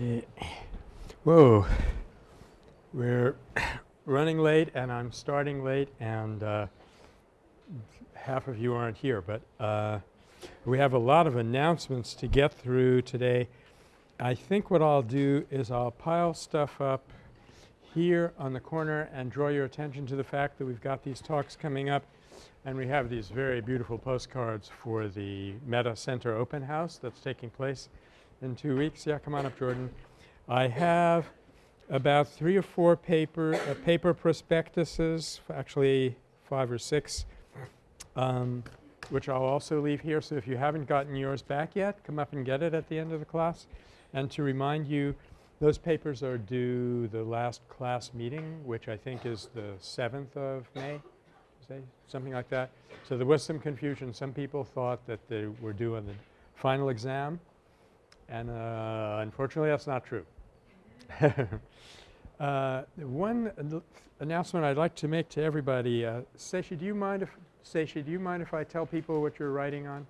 Okay. Whoa. We're running late and I'm starting late and uh, half of you aren't here. But uh, we have a lot of announcements to get through today. I think what I'll do is I'll pile stuff up here on the corner and draw your attention to the fact that we've got these talks coming up and we have these very beautiful postcards for the Metta Center open house that's taking place in two weeks. Yeah, come on up Jordan. I have about three or four paper uh, paper prospectuses, actually five or six, um, which I'll also leave here. So if you haven't gotten yours back yet, come up and get it at the end of the class. And to remind you, those papers are due the last class meeting, which I think is the 7th of May, say, something like that. So there was some confusion. Some people thought that they were due on the final exam and uh, unfortunately that's not true. uh, one announcement I'd like to make to everybody, uh, Seishi, do you mind if Seishi, do you mind if I tell people what you're writing on?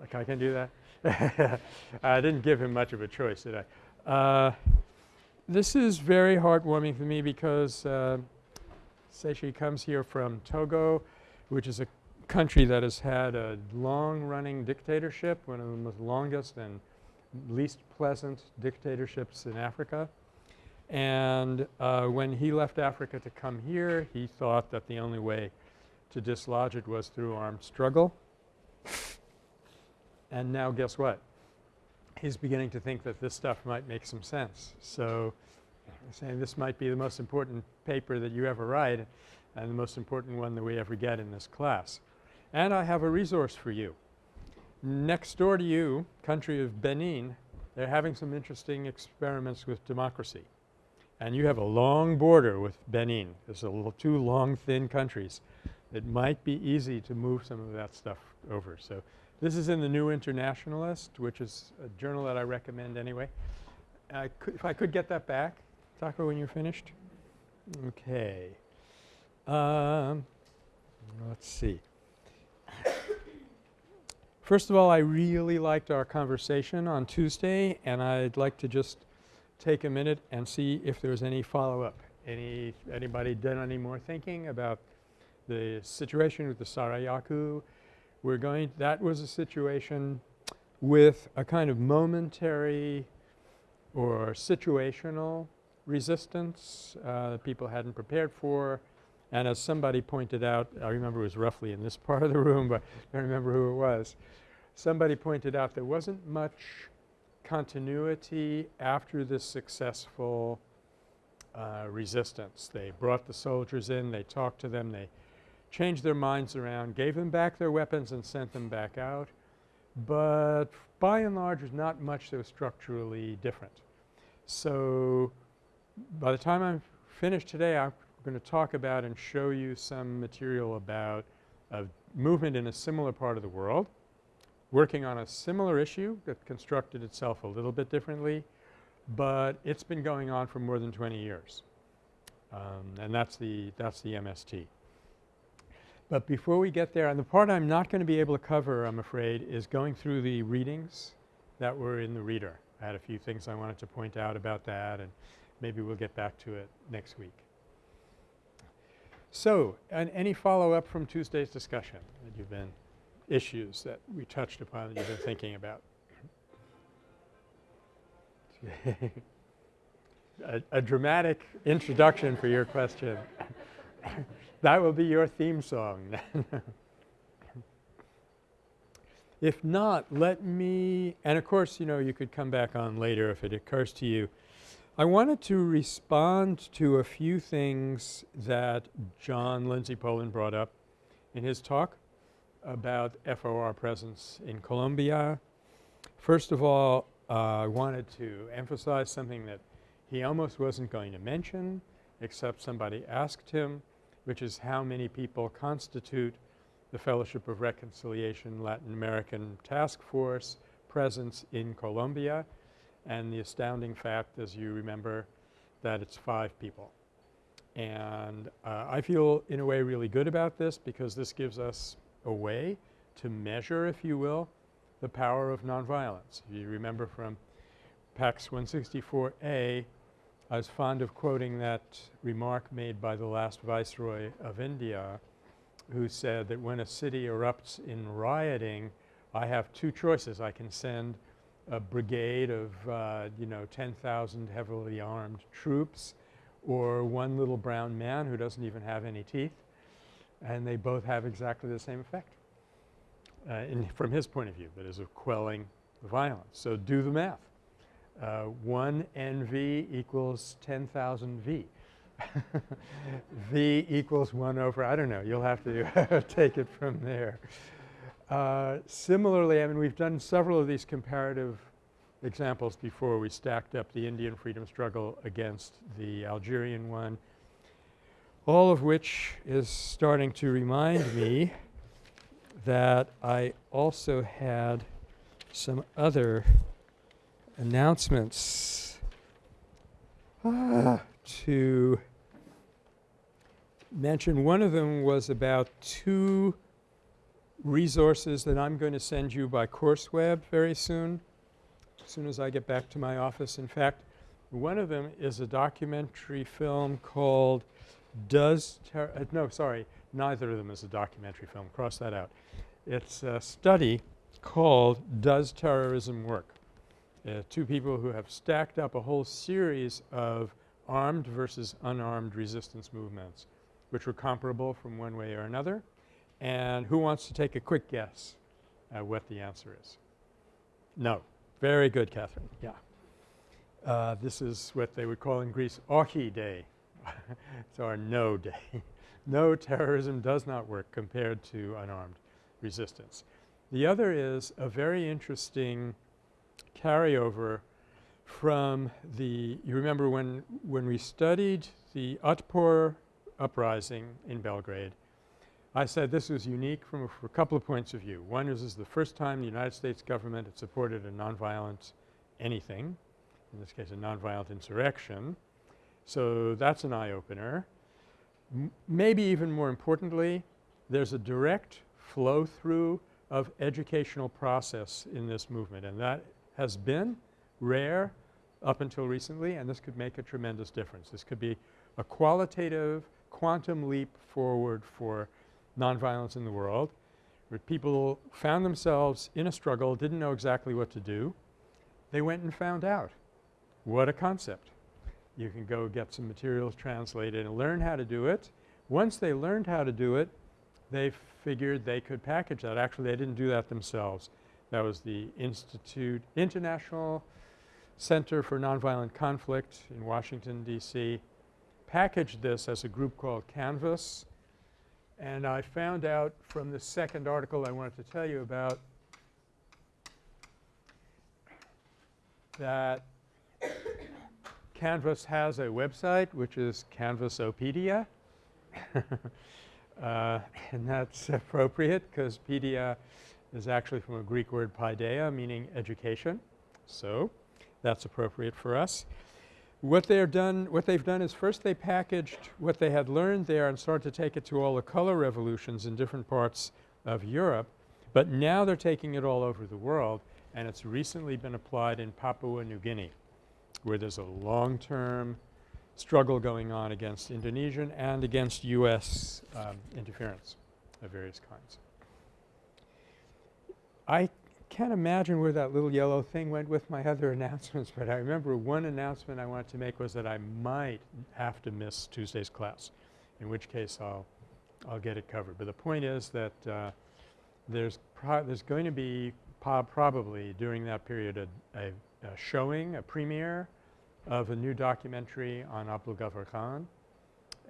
Like I can do that? I didn't give him much of a choice, did I? Uh, this is very heartwarming for me because uh, Seishi comes here from Togo, which is a country that has had a long-running dictatorship, one of the most longest and least pleasant dictatorships in Africa. And uh, when he left Africa to come here, he thought that the only way to dislodge it was through armed struggle. and now guess what? He's beginning to think that this stuff might make some sense. So saying this might be the most important paper that you ever write and the most important one that we ever get in this class. And I have a resource for you. Next door to you, country of Benin, they're having some interesting experiments with democracy. And you have a long border with Benin. There's a little two long thin countries. It might be easy to move some of that stuff over. So this is in the New Internationalist, which is a journal that I recommend anyway. I could, if I could get that back, Taco, when you're finished. Okay. Um, let's see. First of all, I really liked our conversation on Tuesday and I'd like to just take a minute and see if there's any follow-up. Any anybody done any more thinking about the situation with the Sarayaku? We're going that was a situation with a kind of momentary or situational resistance uh, people hadn't prepared for and as somebody pointed out, I remember it was roughly in this part of the room, but I don't remember who it was. Somebody pointed out there wasn't much continuity after this successful uh, resistance. They brought the soldiers in, they talked to them, they changed their minds around, gave them back their weapons and sent them back out. But by and large there's not much that was structurally different. So by the time I'm finished today, I'm going to talk about and show you some material about a movement in a similar part of the world, working on a similar issue that constructed itself a little bit differently, but it's been going on for more than 20 years. Um, and that's the that's the MST. But before we get there and the part I'm not going to be able to cover I'm afraid is going through the readings that were in the reader. I had a few things I wanted to point out about that and maybe we'll get back to it next week. So, and any follow-up from Tuesday's discussion that you've been issues that we touched upon that you've been thinking about? a, a, dramatic introduction for your question. that will be your theme song. if not, let me – and of course, you know, you could come back on later if it occurs to you – I wanted to respond to a few things that John Lindsay Poland brought up in his talk about FOR presence in Colombia. First of all, uh, I wanted to emphasize something that he almost wasn't going to mention except somebody asked him, which is how many people constitute the Fellowship of Reconciliation Latin American Task Force presence in Colombia and the astounding fact as you remember that it's five people. And uh, I feel in a way really good about this because this gives us a way to measure if you will the power of nonviolence. If You remember from PACS 164A, I was fond of quoting that remark made by the last Viceroy of India who said that when a city erupts in rioting, I have two choices. I can send a brigade of, uh, you know, 10,000 heavily armed troops or one little brown man who doesn't even have any teeth and they both have exactly the same effect uh, from his point of view that is of quelling violence. So do the math. Uh, 1 NV equals 10,000 V. v equals 1 over I don't know. You'll have to take it from there. Uh, similarly, I mean we've done several of these comparative examples before. We stacked up the Indian freedom struggle against the Algerian one, all of which is starting to remind me that I also had some other announcements ah, to mention. One of them was about two resources that I'm going to send you by CourseWeb very soon, as soon as I get back to my office. In fact, one of them is a documentary film called Does uh, no, sorry, neither of them is a documentary film. Cross that out. It's a study called Does Terrorism Work? Uh, two people who have stacked up a whole series of armed versus unarmed resistance movements which were comparable from one way or another. And who wants to take a quick guess at what the answer is? No. Very good, Catherine. Yeah. Uh, this is what they would call in Greece Ochi Day. it's our no day. no terrorism does not work compared to unarmed resistance. The other is a very interesting carryover from the – you remember when, when we studied the Otpor uprising in Belgrade, I said this was unique from a, a couple of points of view. One is this is the first time the United States government had supported a nonviolent anything, in this case a nonviolent insurrection. So that's an eye opener. Maybe even more importantly, there's a direct flow through of educational process in this movement and that has been rare up until recently and this could make a tremendous difference. This could be a qualitative quantum leap forward for nonviolence in the world where people found themselves in a struggle, didn't know exactly what to do. They went and found out. What a concept. You can go get some materials translated and learn how to do it. Once they learned how to do it, they figured they could package that. Actually, they didn't do that themselves. That was the Institute International Center for Nonviolent Conflict in Washington, D.C. packaged this as a group called Canvas. And I found out from the second article I wanted to tell you about that Canvas has a website which is Canvasopedia. uh, and that's appropriate because pedia is actually from a Greek word paideia meaning education. So that's appropriate for us. What they're done what they've done is first they packaged what they had learned there and started to take it to all the color revolutions in different parts of Europe. But now they're taking it all over the world and it's recently been applied in Papua New Guinea where there's a long-term struggle going on against Indonesian and against U.S. Um, interference of various kinds. I can't imagine where that little yellow thing went with my other announcements, but I remember one announcement I wanted to make was that I might have to miss Tuesday's class, in which case I'll I'll get it covered. But the point is that uh, there's there's going to be probably during that period a, a, a showing, a premiere of a new documentary on Abdul Ghaffar Khan.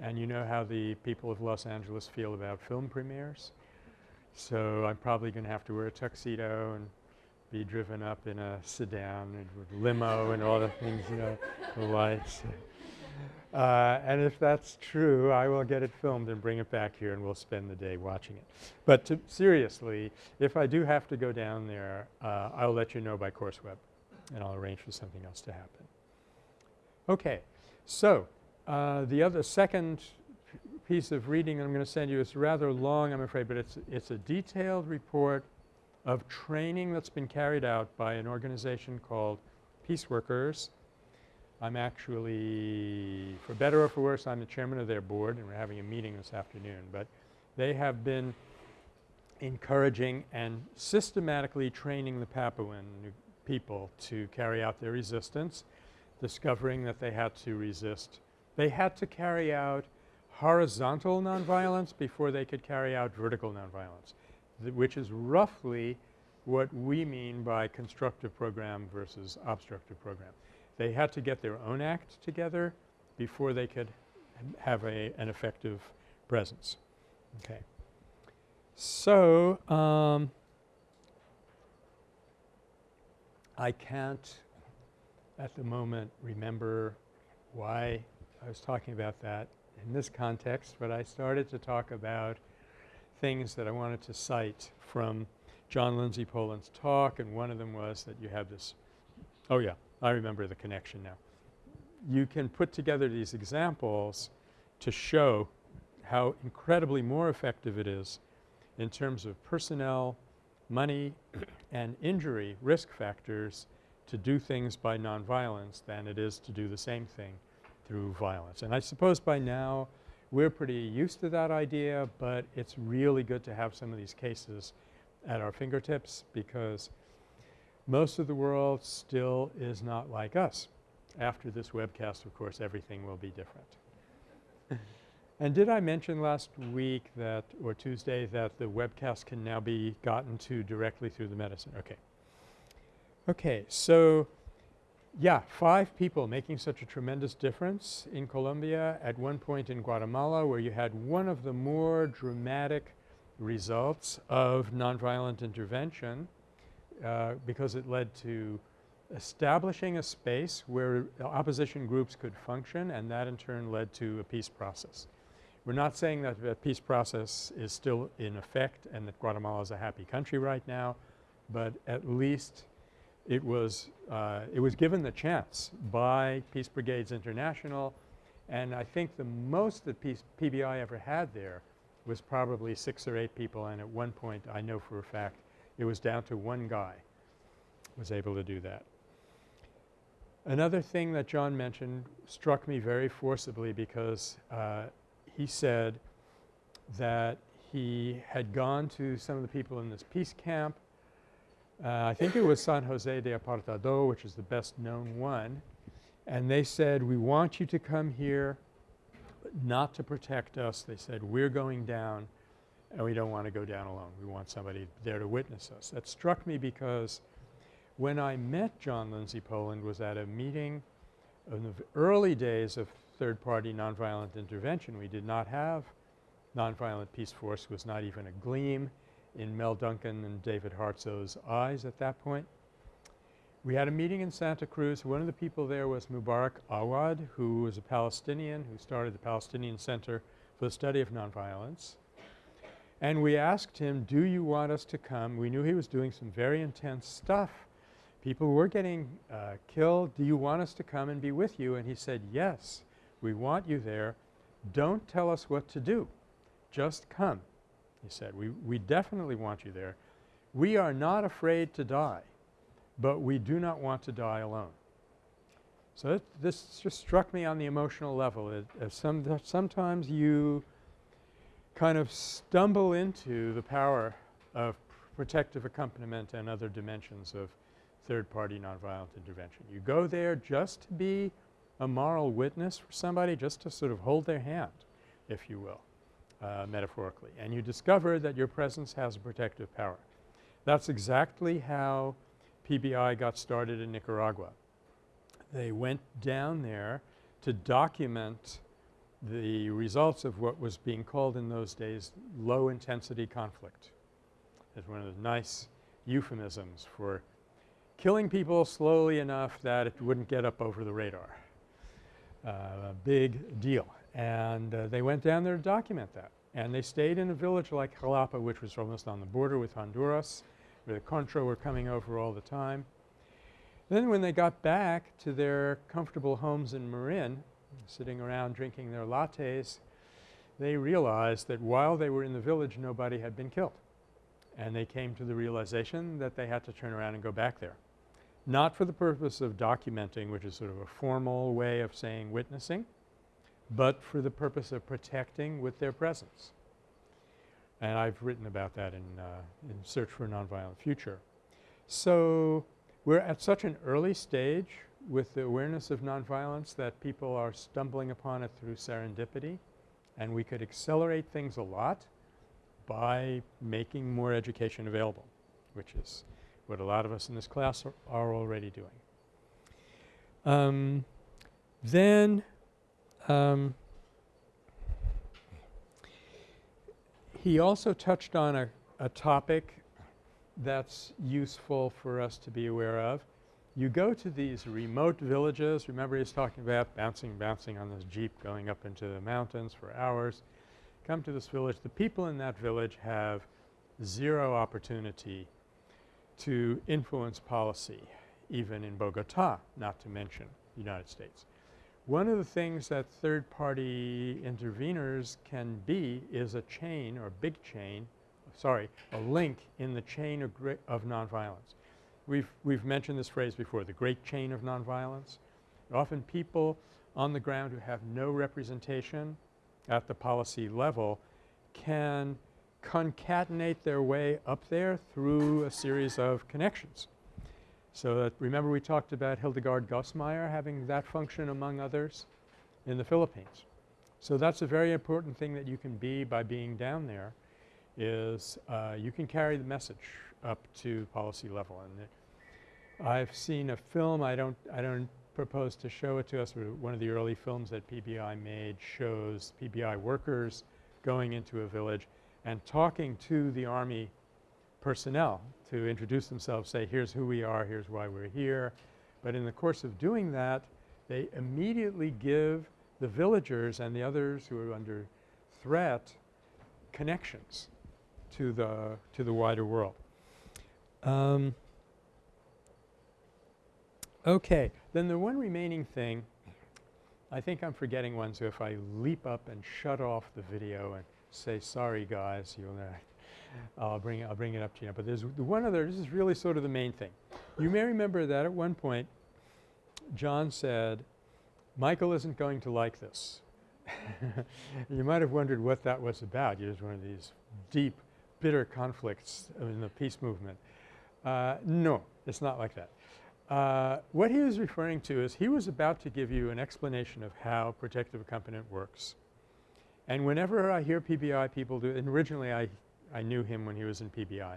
And you know how the people of Los Angeles feel about film premieres. So I'm probably going to have to wear a tuxedo and be driven up in a sedan and limo and all the things, you know, the lights. Uh, and if that's true, I will get it filmed and bring it back here and we'll spend the day watching it. But seriously, if I do have to go down there, uh, I'll let you know by CourseWeb and I'll arrange for something else to happen. Okay. So, uh, the other second piece of reading I'm going to send you It's rather long I'm afraid, but it's, it's a detailed report of training that's been carried out by an organization called Peace Workers. I'm actually, for better or for worse, I'm the chairman of their board and we're having a meeting this afternoon. But they have been encouraging and systematically training the Papuan people to carry out their resistance, discovering that they had to resist. They had to carry out horizontal nonviolence before they could carry out vertical nonviolence, which is roughly what we mean by constructive program versus obstructive program. They had to get their own act together before they could have a, an effective presence. Okay. So, um, I can't at the moment remember why I was talking about that in this context, but I started to talk about things that I wanted to cite from John Lindsay Poland's talk and one of them was that you have this – oh yeah, I remember the connection now. You can put together these examples to show how incredibly more effective it is in terms of personnel, money and injury risk factors to do things by nonviolence than it is to do the same thing through violence. And I suppose by now we're pretty used to that idea, but it's really good to have some of these cases at our fingertips because most of the world still is not like us. After this webcast, of course, everything will be different. and did I mention last week that – or Tuesday that the webcast can now be gotten to directly through the medicine? Okay. Okay. So, yeah, five people making such a tremendous difference in Colombia at one point in Guatemala where you had one of the more dramatic results of nonviolent intervention uh, because it led to establishing a space where opposition groups could function and that in turn led to a peace process. We're not saying that the peace process is still in effect and that Guatemala is a happy country right now, but at least it was uh, it was given the chance by Peace Brigades International and I think the most that PBI ever had there was probably 6 or 8 people and at one point I know for a fact it was down to one guy was able to do that. Another thing that John mentioned struck me very forcibly because uh, he said that he had gone to some of the people in this peace camp. Uh, I think it was San Jose de Apartado which is the best known one and they said we want you to come here not to protect us. They said we're going down and we don't want to go down alone. We want somebody there to witness us. That struck me because when I met John Lindsay Poland was at a meeting in the early days of third-party nonviolent intervention. We did not have nonviolent peace force was not even a gleam in Mel Duncan and David Hartsough's eyes at that point. We had a meeting in Santa Cruz. One of the people there was Mubarak Awad who was a Palestinian who started the Palestinian Center for the Study of Nonviolence. And we asked him, do you want us to come? We knew he was doing some very intense stuff. People were getting uh, killed. Do you want us to come and be with you? And he said, yes, we want you there. Don't tell us what to do. Just come, he said. We, we definitely want you there. We are not afraid to die but we do not want to die alone. So this just struck me on the emotional level. Some, sometimes you kind of stumble into the power of protective accompaniment and other dimensions of third-party nonviolent intervention. You go there just to be a moral witness for somebody, just to sort of hold their hand, if you will, uh, metaphorically. And you discover that your presence has a protective power. That's exactly how PBI got started in Nicaragua. They went down there to document the results of what was being called in those days low intensity conflict. It's one of the nice euphemisms for killing people slowly enough that it wouldn't get up over the radar. Uh, a big deal. And uh, they went down there to document that. And they stayed in a village like Jalapa which was almost on the border with Honduras where the Contra were coming over all the time. Then when they got back to their comfortable homes in Marin, sitting around drinking their lattes, they realized that while they were in the village nobody had been killed. And they came to the realization that they had to turn around and go back there. not for the purpose of documenting which is sort of a formal way of saying witnessing, but for the purpose of protecting with their presence. And I've written about that in, uh, in Search for a Nonviolent Future. So, we're at such an early stage with the awareness of nonviolence that people are stumbling upon it through serendipity and we could accelerate things a lot by making more education available, which is what a lot of us in this class are, are already doing. Um, then um, he also touched on a, a topic that's useful for us to be aware of. You go to these remote villages. Remember he was talking about bouncing, bouncing on this jeep going up into the mountains for hours. Come to this village. The people in that village have zero opportunity to influence policy even in Bogota, not to mention the United States. One of the things that third party interveners can be is a chain or big chain sorry, a link in the chain of, of nonviolence. We've, we've mentioned this phrase before, the great chain of nonviolence. Often people on the ground who have no representation at the policy level can concatenate their way up there through a series of connections. So that remember we talked about Hildegard Goss-Mayr having that function among others in the Philippines. So that's a very important thing that you can be by being down there is uh, you can carry the message up to policy level. And I've seen a film I don't I don't propose to show it to us but one of the early films that PBI made shows PBI workers going into a village and talking to the Army personnel to introduce themselves, say here's who we are, here's why we're here. But in the course of doing that they immediately give the villagers and the others who are under threat connections to the to the wider world. Um, okay. Then the one remaining thing I think I'm forgetting one so if I leap up and shut off the video and say sorry guys you'll I'll bring it I'll bring it up to you. But there's the one other this is really sort of the main thing. You may remember that at one point John said Michael isn't going to like this. you might have wondered what that was about. It was one of these deep bitter conflicts in the peace movement. Uh, no, it's not like that. Uh, what he was referring to is he was about to give you an explanation of how protective accompaniment works. And whenever I hear PBI people do and originally I, I knew him when he was in PBI.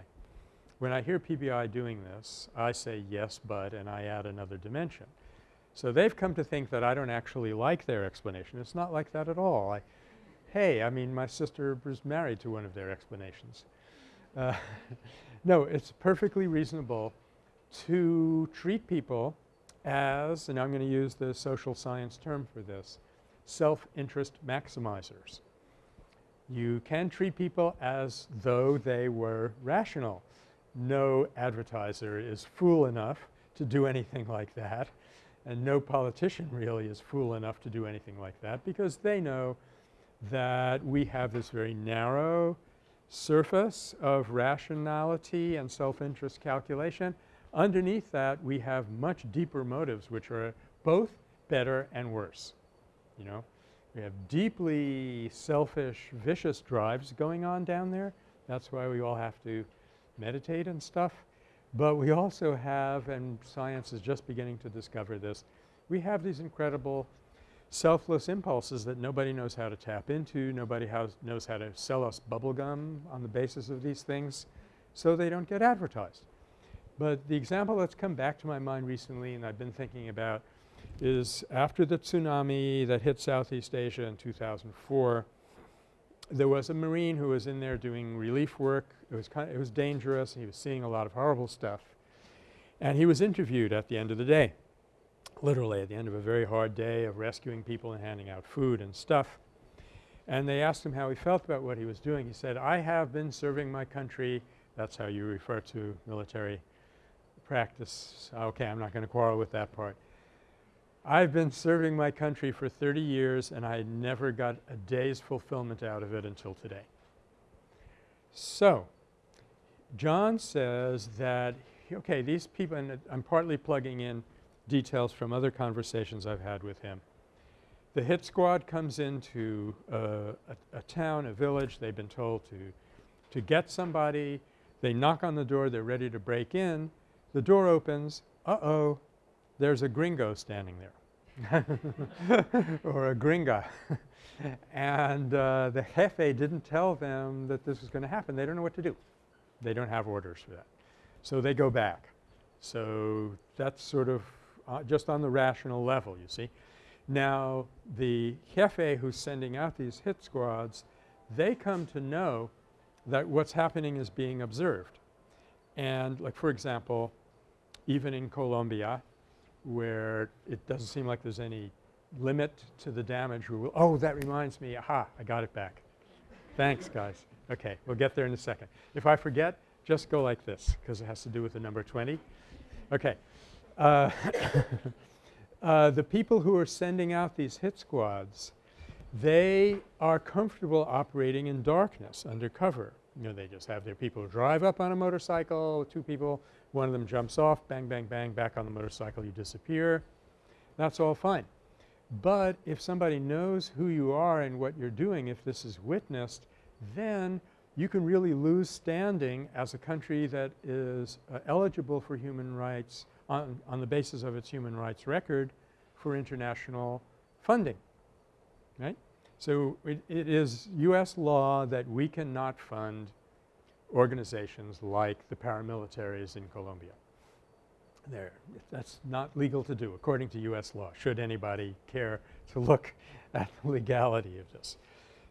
When I hear PBI doing this, I say yes, but and I add another dimension. So they've come to think that I don't actually like their explanation. It's not like that at all. I, hey, I mean my sister was married to one of their explanations. Uh, no, it's perfectly reasonable to treat people as, and I'm going to use the social science term for this, self-interest maximizers. You can treat people as though they were rational. No advertiser is fool enough to do anything like that and no politician really is fool enough to do anything like that because they know that we have this very narrow surface of rationality and self-interest calculation. Underneath that we have much deeper motives which are both better and worse, you know. We have deeply selfish, vicious drives going on down there. That's why we all have to meditate and stuff. But we also have, and science is just beginning to discover this, we have these incredible selfless impulses that nobody knows how to tap into, nobody has, knows how to sell us bubble gum on the basis of these things, so they don't get advertised. But the example that's come back to my mind recently and I've been thinking about is after the tsunami that hit Southeast Asia in 2004, there was a Marine who was in there doing relief work. It was kind of, it was dangerous. He was seeing a lot of horrible stuff. And he was interviewed at the end of the day literally at the end of a very hard day of rescuing people and handing out food and stuff. And they asked him how he felt about what he was doing. He said, I have been serving my country. That's how you refer to military practice. Okay, I'm not going to quarrel with that part. I've been serving my country for 30 years and I never got a day's fulfillment out of it until today. So, John says that okay, these people and I'm partly plugging in details from other conversations I've had with him. The hit squad comes into a, a town, a village, they've been told to, to get somebody. They knock on the door, they're ready to break in. The door opens, uh-oh, there's a gringo standing there or a gringa. and uh, the jefe didn't tell them that this was going to happen. They don't know what to do. They don't have orders for that. So they go back. So that's sort of uh, just on the rational level, you see. Now the jefe who's sending out these hit squads, they come to know that what's happening is being observed. And like for example, even in Colombia where it doesn't seem like there's any limit to the damage, we will – oh, that reminds me, aha, I got it back. Thanks guys. Okay, we'll get there in a second. If I forget, just go like this because it has to do with the number 20. Okay. Uh, uh, the people who are sending out these hit squads, they are comfortable operating in darkness under cover. You know, they just have their people drive up on a motorcycle, two people, one of them jumps off, bang, bang, bang, back on the motorcycle, you disappear. That's all fine. But if somebody knows who you are and what you're doing, if this is witnessed, then you can really lose standing as a country that is uh, eligible for human rights on, on the basis of its human rights record for international funding, right. So, it, it is U.S. law that we cannot fund organizations like the paramilitaries in Colombia. There, that's not legal to do according to U.S. law should anybody care to look at the legality of this.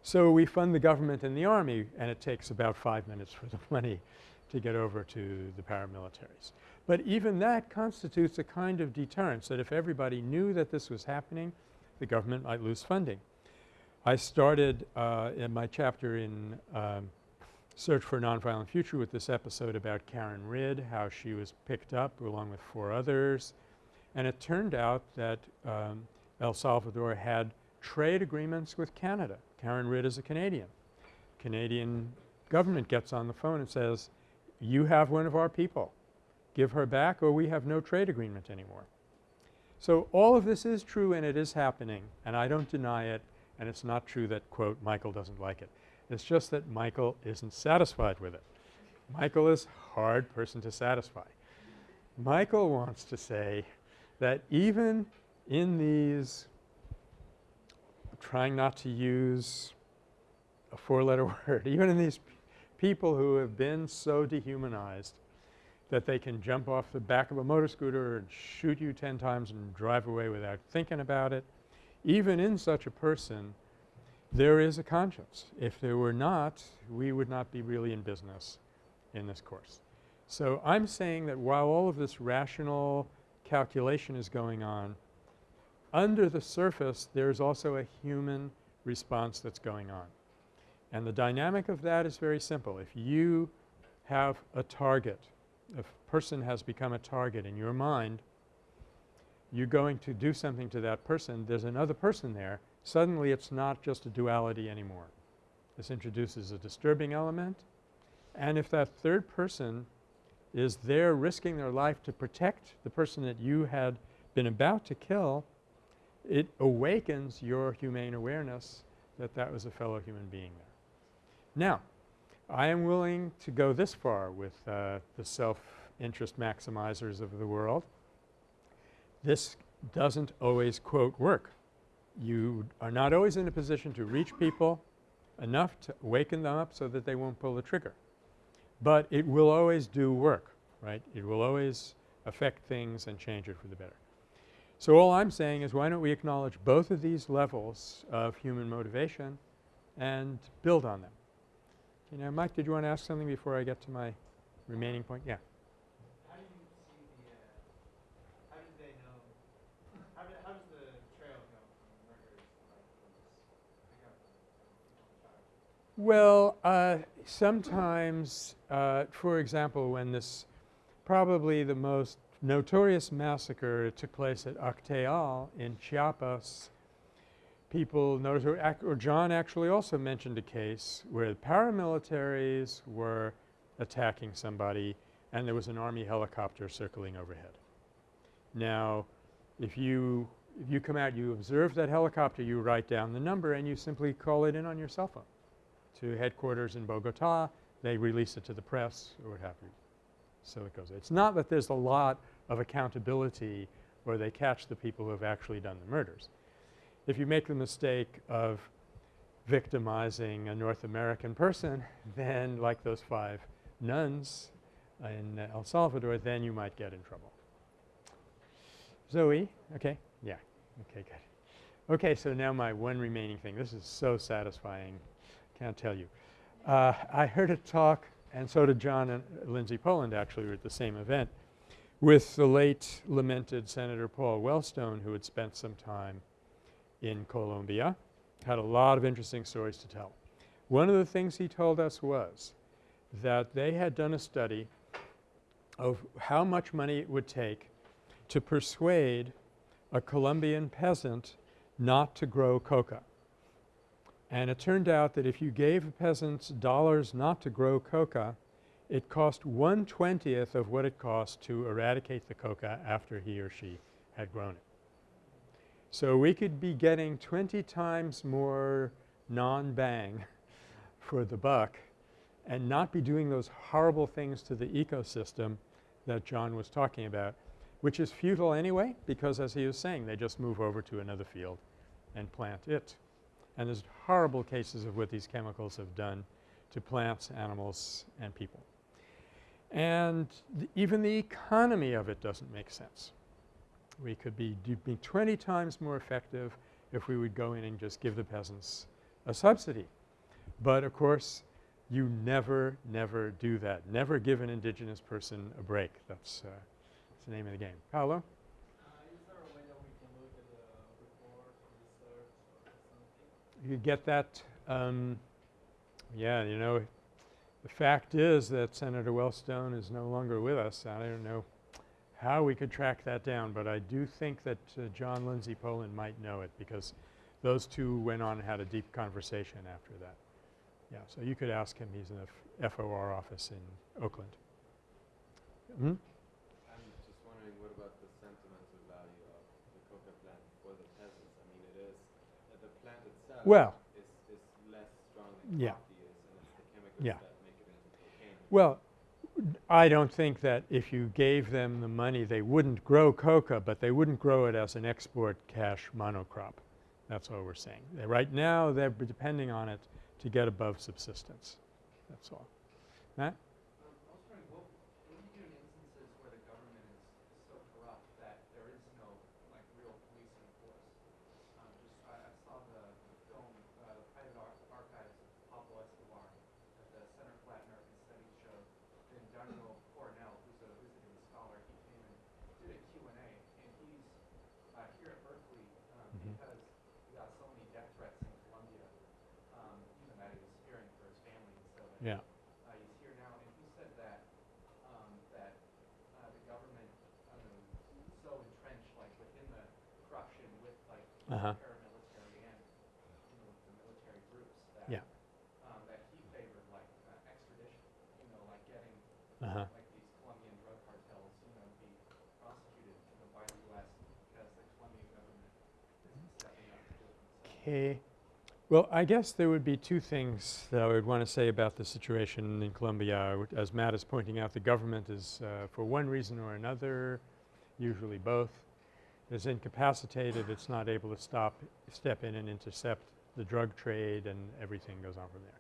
So we fund the government and the army and it takes about 5 minutes for the money to get over to the paramilitaries. But even that constitutes a kind of deterrence that if everybody knew that this was happening, the government might lose funding. I started uh, in my chapter in um, Search for a Nonviolent Future with this episode about Karen Ridd, how she was picked up along with four others. And it turned out that um, El Salvador had trade agreements with Canada. Karen Ridd is a Canadian. Canadian government gets on the phone and says, you have one of our people. Give her back or we have no trade agreement anymore. So all of this is true and it is happening and I don't deny it and it's not true that quote Michael doesn't like it. It's just that Michael isn't satisfied with it. Michael is a hard person to satisfy. Michael wants to say that even in these trying not to use a four-letter word, even in these people who have been so dehumanized that they can jump off the back of a motor scooter and shoot you 10 times and drive away without thinking about it. Even in such a person, there is a conscience. If there were not, we would not be really in business in this course. So I'm saying that while all of this rational calculation is going on, under the surface there's also a human response that's going on. And the dynamic of that is very simple. If you have a target, if a person has become a target in your mind, you're going to do something to that person, there's another person there, suddenly it's not just a duality anymore. This introduces a disturbing element and if that third person is there risking their life to protect the person that you had been about to kill, it awakens your humane awareness that that was a fellow human being there. Now, I am willing to go this far with uh, the self-interest maximizers of the world. This doesn't always quote work. You are not always in a position to reach people enough to waken them up so that they won't pull the trigger. But it will always do work, right? It will always affect things and change it for the better. So all I'm saying is why don't we acknowledge both of these levels of human motivation and build on them. Okay, now Mike, did you want to ask something before I get to my remaining point? Yeah. How do you see the, uh, how did they know, how, do, how does the trail go from records like Well, uh, sometimes, uh, for example, when this probably the most notorious massacre took place at Acteal in Chiapas. People noticed or, John actually also mentioned a case where paramilitaries were attacking somebody and there was an Army helicopter circling overhead. Now, if you if you come out, you observe that helicopter, you write down the number and you simply call it in on your cell phone to headquarters in Bogota. They release it to the press or what have you. So it goes. It's not that there's a lot of accountability or they catch the people who have actually done the murders. If you make the mistake of victimizing a North American person, then like those five nuns in El Salvador, then you might get in trouble. Zoe, okay, yeah, okay, good. Okay, so now my one remaining thing. This is so satisfying, can't tell you. Uh, I heard a talk, and so did John and Lindsay Poland actually were at the same event, with the late lamented Senator Paul Wellstone who had spent some time in Colombia, had a lot of interesting stories to tell. One of the things he told us was that they had done a study of how much money it would take to persuade a Colombian peasant not to grow coca. And it turned out that if you gave peasants dollars not to grow coca, it cost one twentieth of what it cost to eradicate the coca after he or she had grown it. So we could be getting 20 times more non-bang for the buck and not be doing those horrible things to the ecosystem that John was talking about, which is futile anyway because as he was saying they just move over to another field and plant it. And there's horrible cases of what these chemicals have done to plants, animals, and people. And even the economy of it doesn't make sense. We could be be 20 times more effective if we would go in and just give the peasants a subsidy. But of course, you never, never do that. Never give an indigenous person a break. That's, uh, that's the name of the game. Paolo? Uh, is there a way that we can look at the report or research or something? You get that? Um, yeah, you know, the fact is that Senator Wellstone is no longer with us. I don't know how we could track that down, but I do think that uh, John Lindsay Poland might know it because those two went on and had a deep conversation after that. Yeah, so you could ask him. He's in the FOR office in Oakland. Hmm? I'm just wondering what about the sentimental value of the coca plant for the peasants? I mean, it is, uh, the plant itself Well, is, is less strong than Yeah. coffee is, and it's the chemicals Yeah. that make it into cocaine. well, I don't think that if you gave them the money they wouldn't grow coca, but they wouldn't grow it as an export cash monocrop. That's all we're saying. They- Right now they're depending on it to get above subsistence. That's all. Matt? Um, I was wondering, what, what do you do in instances where the government is, is so corrupt that there is no, like, real policing force? Um, just, I, I saw the, the film, uh, the private ar- archives of Pablo Escobar that the Center for Latin American Studies showed. Then Daniel Coronell, who's a visiting scholar, he came and did a Q and A, and he's, uh, here at Berkeley, um, Mhm. because he got so many death threats in Colombia, um, even that he was fearing for his family and so that Yeah. uh, he's here now, and he said that um, that uh, the government I don't know, is so entrenched, like within the corruption with like Uh-huh. paramilitary and you know the military groups that Yeah. um, that he favored like uh, extradition, you know, like getting Uh-huh. like these Colombian drug cartels, you know, be prosecuted, you know, by the U.S. because the Colombian government isn't stepping up to do it themselves. Okay. Well, I guess there would be two things that I would want to say about the situation in Colombia. As Matt is pointing out, the government is, uh, for one reason or another, usually both, is incapacitated. It's not able to stop, step in and intercept the drug trade and everything goes on from there.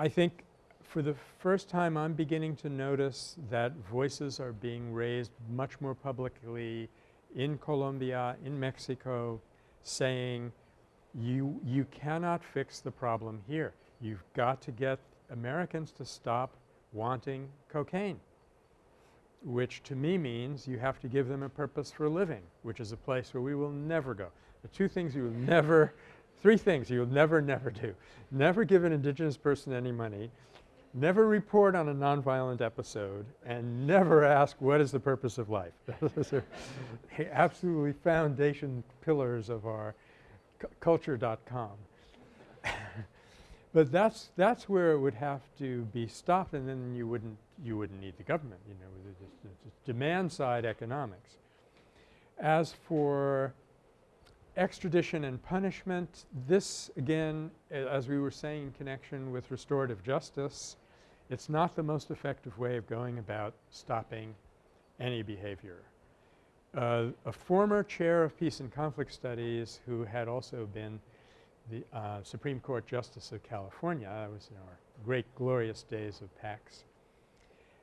I think for the first time I'm beginning to notice that voices are being raised much more publicly in Colombia, in Mexico, saying you, you cannot fix the problem here. You've got to get Americans to stop wanting cocaine, which to me means you have to give them a purpose for living, which is a place where we will never go. The two things you will never three things you will never, never do. Never give an indigenous person any money, never report on a nonviolent episode, and never ask what is the purpose of life. Those are the absolutely foundation pillars of our culture.com. But that's that's where it would have to be stopped and then you wouldn't you wouldn't need the government, you know, the, the demand side economics. As for extradition and punishment, this again, as we were saying in connection with restorative justice, it's not the most effective way of going about stopping any behavior. Uh, a former chair of peace and conflict studies who had also been the uh, Supreme Court Justice of California, that was in our great glorious days of PACS,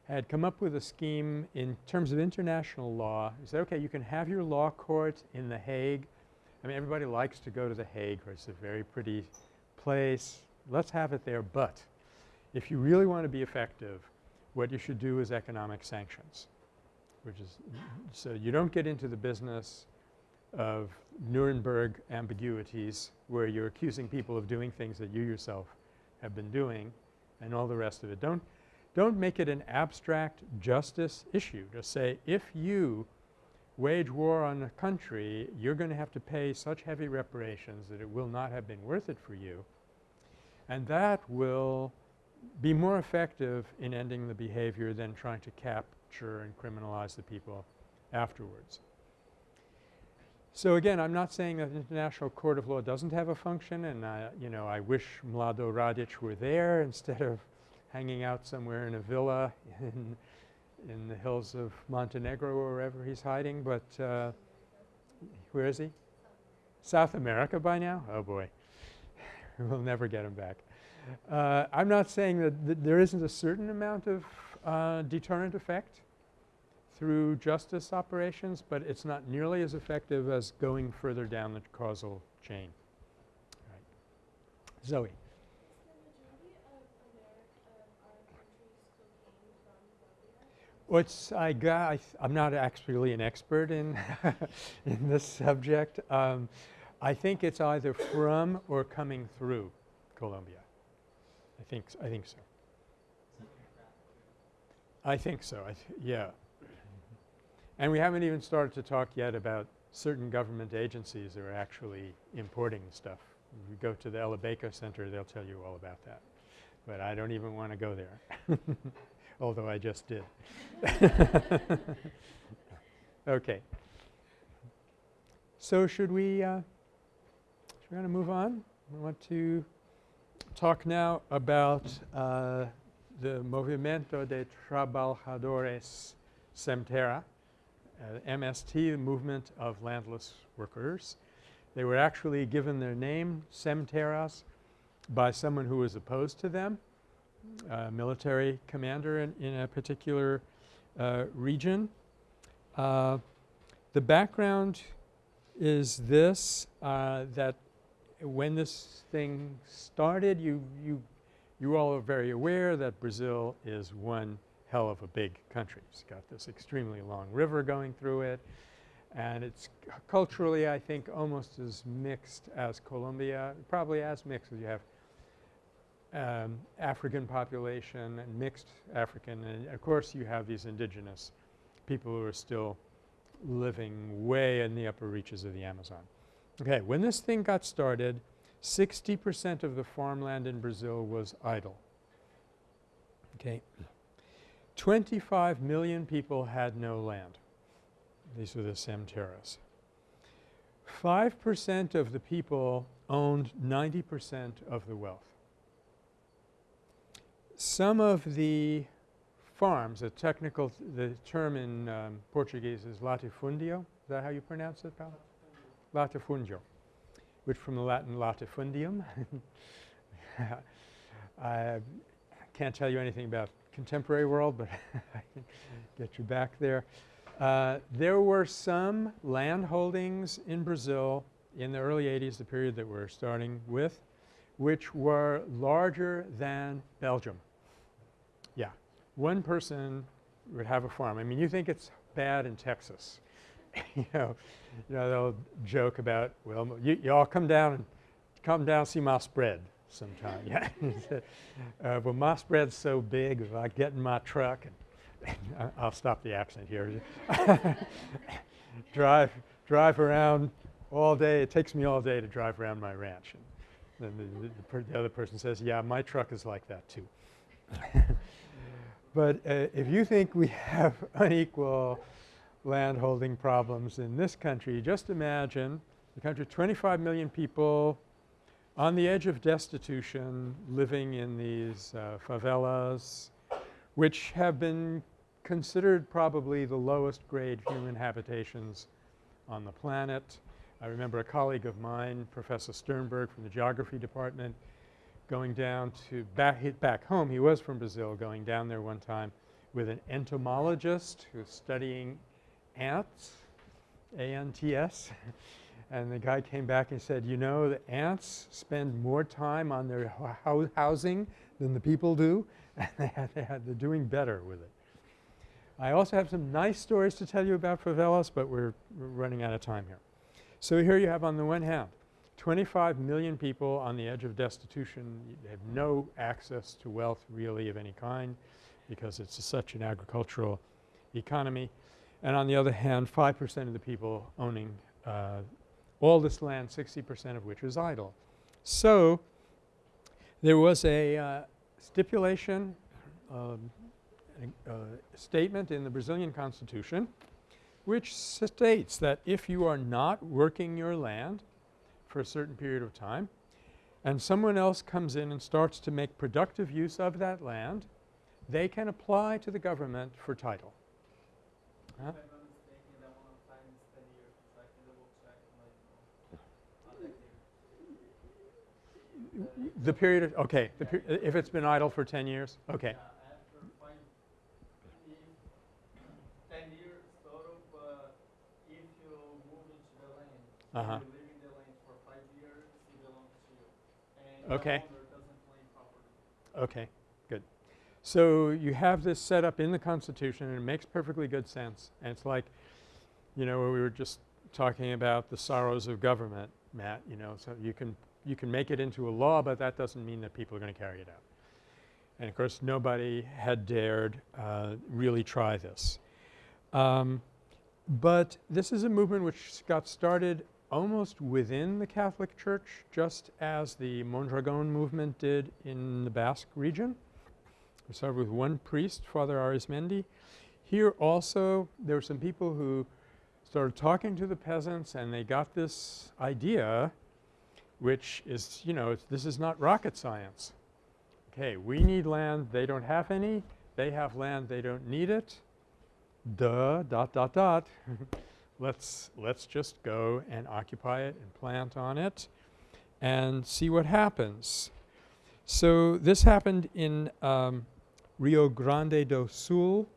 had come up with a scheme in terms of international law. He said, okay, you can have your law court in The Hague. I mean, everybody likes to go to The Hague, where it's a very pretty place. Let's have it there, but if you really want to be effective, what you should do is economic sanctions, which is so you don't get into the business of Nuremberg ambiguities where you're accusing people of doing things that you yourself have been doing and all the rest of it. Don't, don't make it an abstract justice issue. Just say if you wage war on a country, you're going to have to pay such heavy reparations that it will not have been worth it for you. And that will be more effective in ending the behavior than trying to capture and criminalize the people afterwards. So again, I'm not saying that the International Court of Law doesn't have a function and I, you know, I wish Mlado Radic were there instead of hanging out somewhere in a villa in, in the hills of Montenegro or wherever he's hiding, but uh, where is he? South America by now? Oh boy. we'll never get him back. Uh, I'm not saying that th there isn't a certain amount of uh, deterrent effect through justice operations, but it's not nearly as effective as going further down the causal chain. Right. Zoe. What's I got I am not actually an expert in in this subject. Um, I think it's either from or coming through Colombia. I think I think so. I think so. I th yeah. And we haven't even started to talk yet about certain government agencies that are actually importing stuff. If you go to the Elabeco Center, they'll tell you all about that. But I don't even want to go there, although I just did. okay. So should we, uh, should we want to move on? We want to talk now about uh, the Movimiento de Trabajadores Sem Terra uh, MST, the Movement of Landless Workers. They were actually given their name, Semteras, by someone who was opposed to them, a military commander in, in a particular uh, region. Uh, the background is this, uh, that when this thing started, you, you, you all are very aware that Brazil is one hell of a big country. It's got this extremely long river going through it and it's culturally I think almost as mixed as Colombia, probably as mixed as you have um, African population and mixed African and of course you have these indigenous people who are still living way in the upper reaches of the Amazon. Okay, when this thing got started 60 percent of the farmland in Brazil was idle. Okay. 25 million people had no land. These were the Semteras. 5 percent of the people owned 90 percent of the wealth. Some of the farms, a technical the term in um, Portuguese is latifundio. Is that how you pronounce it, Paolo? Latifundio, which from the Latin latifundium. I can't tell you anything about contemporary world, but I can get you back there. Uh, there were some land holdings in Brazil in the early 80s, the period that we're starting with, which were larger than Belgium. Yeah. One person would have a farm. I mean, you think it's bad in Texas. you know, you know, they'll joke about, well, you, you all come down and come down see my spread sometime. yeah. uh, well, my spread's so big, if I get in my truck and I'll stop the accent here. drive, drive around all day. It takes me all day to drive around my ranch. And Then the, the, the, other person says, yeah, my truck is like that too. but uh, if you think we have unequal land holding problems in this country, just imagine a country of 25 million people on the edge of destitution living in these uh, favelas which have been considered probably the lowest grade human habitations on the planet. I remember a colleague of mine, Professor Sternberg from the geography department, going down to back, back home. He was from Brazil, going down there one time with an entomologist who was studying ants, A-N-T-S. and the guy came back and said, you know, the ants spend more time on their ho housing than the people do, and they had, they had, they're doing better with it. I also have some nice stories to tell you about favelas, but we're, we're running out of time here. So here you have on the one hand 25 million people on the edge of destitution. They have no access to wealth really of any kind because it's such an agricultural economy. And on the other hand 5 percent of the people owning uh, all this land 60 percent of which is idle. So there was a uh, stipulation um, a, a statement in the Brazilian constitution which states that if you are not working your land for a certain period of time and someone else comes in and starts to make productive use of that land, they can apply to the government for title. Huh? The period of, okay, the per if it's been idle for 10 years? Okay. Uh-huh. Okay. Okay, good. So you have this set up in the Constitution and it makes perfectly good sense. And it's like, you know, we were just talking about the sorrows of government, Matt, you know, so you can you can make it into a law, but that doesn't mean that people are going to carry it out. And of course, nobody had dared uh, really try this. Um, but this is a movement which got started almost within the Catholic Church just as the Mondragon movement did in the Basque region. We started with one priest, Father Arizmendi. Here also there were some people who started talking to the peasants and they got this idea which is, you know, this is not rocket science. Okay, we need land, they don't have any, they have land, they don't need it. Duh, dot, dot, dot. let's, let's just go and occupy it and plant on it and see what happens. So this happened in um, Rio Grande do Sul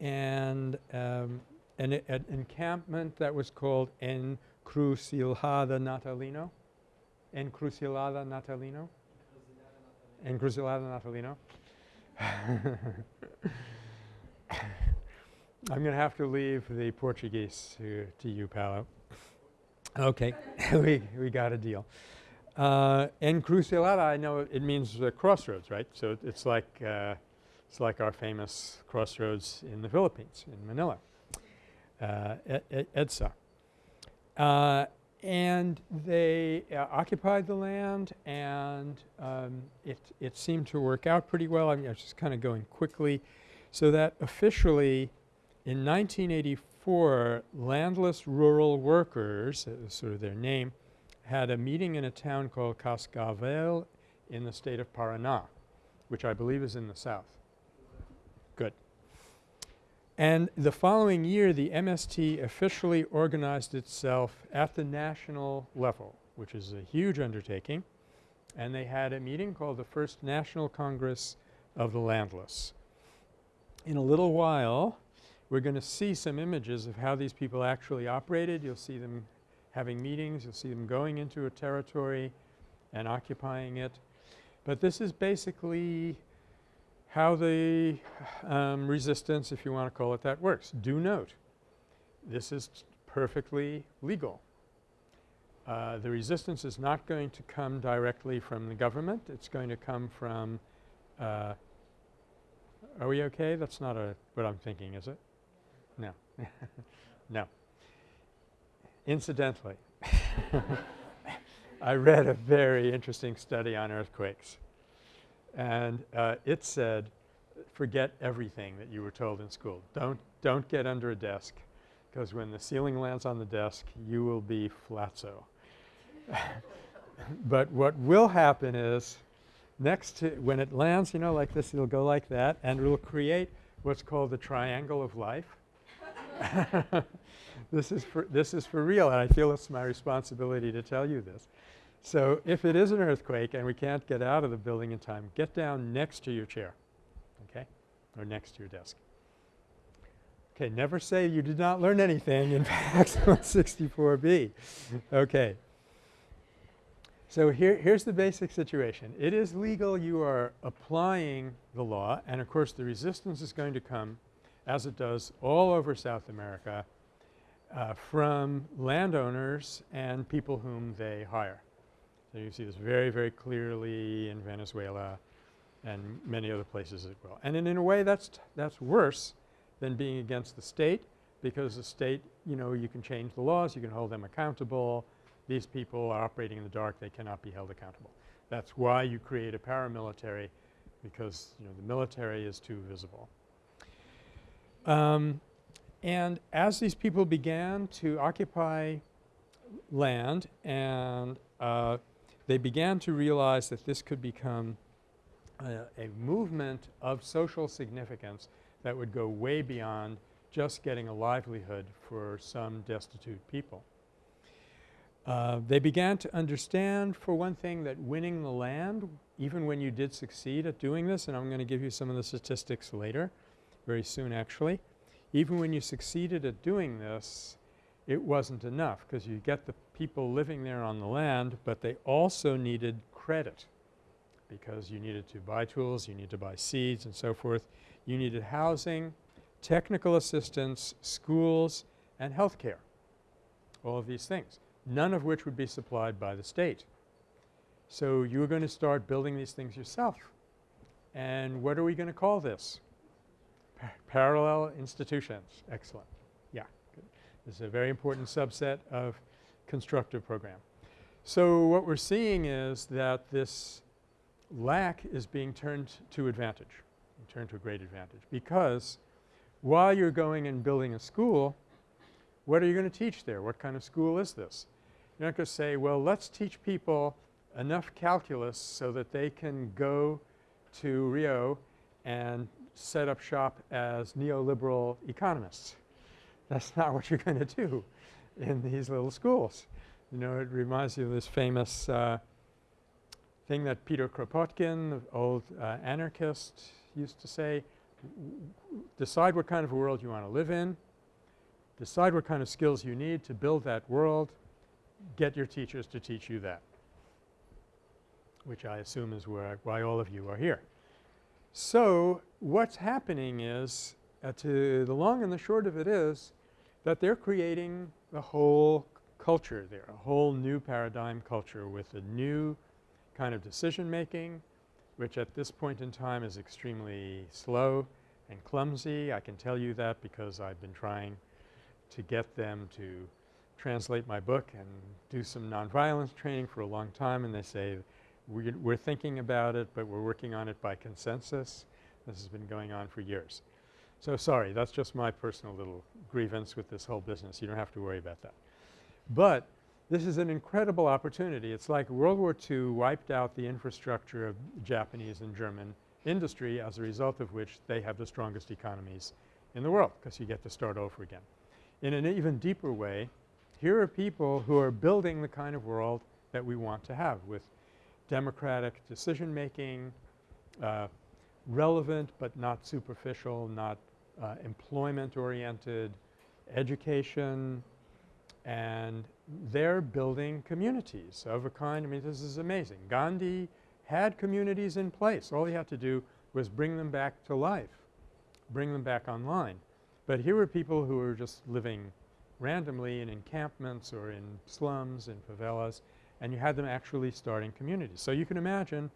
and um, an, an, encampment that was called Encrucijada Natalino. Encrucijada Natalino. Encrucijada Natalino. I'm going to have to leave the Portuguese to, to you, Paolo. Okay, we, we got a deal. Uh, encrucijada, I know it means uh, crossroads, right? So it, it's like uh, it's like our famous crossroads in the Philippines, in Manila, uh, EDSA. Uh, and they uh, occupied the land and um, it, it seemed to work out pretty well. I mean, I was just kind of going quickly. So that officially in 1984, landless rural workers, sort of their name, had a meeting in a town called Cascavel in the state of Paraná, which I believe is in the south. Good. And the following year, the MST officially organized itself at the national level, which is a huge undertaking, and they had a meeting called the First National Congress of the Landless. In a little while, we're going to see some images of how these people actually operated. You'll see them having meetings. You'll see them going into a territory and occupying it. But this is basically how the um, resistance, if you want to call it that, works. Do note, this is perfectly legal. Uh, the resistance is not going to come directly from the government. It's going to come from uh, are we okay? That's not a what I'm thinking, is it? No. no. Incidentally, I read a very interesting study on earthquakes. And uh, it said, forget everything that you were told in school. Don't, don't get under a desk because when the ceiling lands on the desk, you will be flatso. but what will happen is next to when it lands, you know, like this, it'll go like that and it'll create what's called the triangle of life. this is for this is for real and I feel it's my responsibility to tell you this. So if it is an earthquake and we can't get out of the building in time, get down next to your chair, okay, or next to your desk. Okay, never say you did not learn anything in PACS 64B. Okay. So here, here's the basic situation. It is legal. You are applying the law and of course the resistance is going to come as it does all over South America uh, from landowners and people whom they hire. So you see this very, very clearly in Venezuela and many other places as well. And in, in a way that's, that's worse than being against the state because the state, you know, you can change the laws, you can hold them accountable. These people are operating in the dark, they cannot be held accountable. That's why you create a paramilitary because, you know, the military is too visible. Um, and as these people began to occupy land and uh, they began to realize that this could become a, a movement of social significance that would go way beyond just getting a livelihood for some destitute people. Uh, they began to understand for one thing that winning the land, even when you did succeed at doing this, and I'm going to give you some of the statistics later, very soon actually, even when you succeeded at doing this, it wasn't enough because you get the people living there on the land, but they also needed credit because you needed to buy tools, you need to buy seeds and so forth. You needed housing, technical assistance, schools, and health care, all of these things, none of which would be supplied by the state. So you were going to start building these things yourself. And what are we going to call this? Pa parallel institutions. Excellent. Yeah. Good. This is a very important subset of constructive program. So what we're seeing is that this lack is being turned to advantage, turned to a great advantage because while you're going and building a school, what are you going to teach there? What kind of school is this? You're not going to say, well, let's teach people enough calculus so that they can go to Rio and set up shop as neoliberal economists. That's not what you're going to do in these little schools. You know, it reminds you of this famous uh, thing that Peter Kropotkin, the old uh, anarchist, used to say, decide what kind of a world you want to live in, decide what kind of skills you need to build that world, get your teachers to teach you that, which I assume is where why all of you are here. So what's happening is, uh, to the long and the short of it is that they're creating a whole culture there, a whole new paradigm culture with a new kind of decision making which at this point in time is extremely slow and clumsy. I can tell you that because I've been trying to get them to translate my book and do some nonviolence training for a long time and they say we're, we're thinking about it but we're working on it by consensus. This has been going on for years. So sorry, that's just my personal little grievance with this whole business. You don't have to worry about that. But this is an incredible opportunity. It's like World War II wiped out the infrastructure of Japanese and German industry as a result of which they have the strongest economies in the world because you get to start over again. In an even deeper way, here are people who are building the kind of world that we want to have with democratic decision making, uh, relevant but not superficial, not uh, employment oriented, education, and they're building communities of a kind. I mean this is amazing. Gandhi had communities in place. All he had to do was bring them back to life, bring them back online. But here were people who were just living randomly in encampments or in slums and favelas and you had them actually starting communities. So you can imagine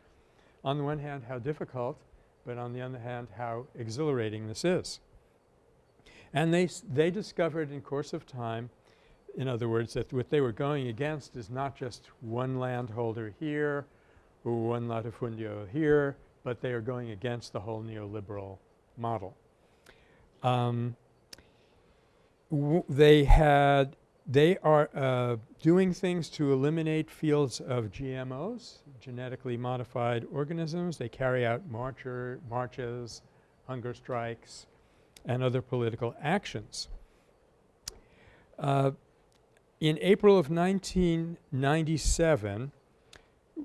on the one hand how difficult but on the other hand how exhilarating this is. And they, they discovered in course of time In other words, that what they were going against is not just one landholder here or one latifundio here, but they are going against the whole neoliberal model. Um, they had they are uh, doing things to eliminate fields of GMOs, genetically modified organisms. They carry out marcher marches, hunger strikes, and other political actions. Uh, in April of 1997,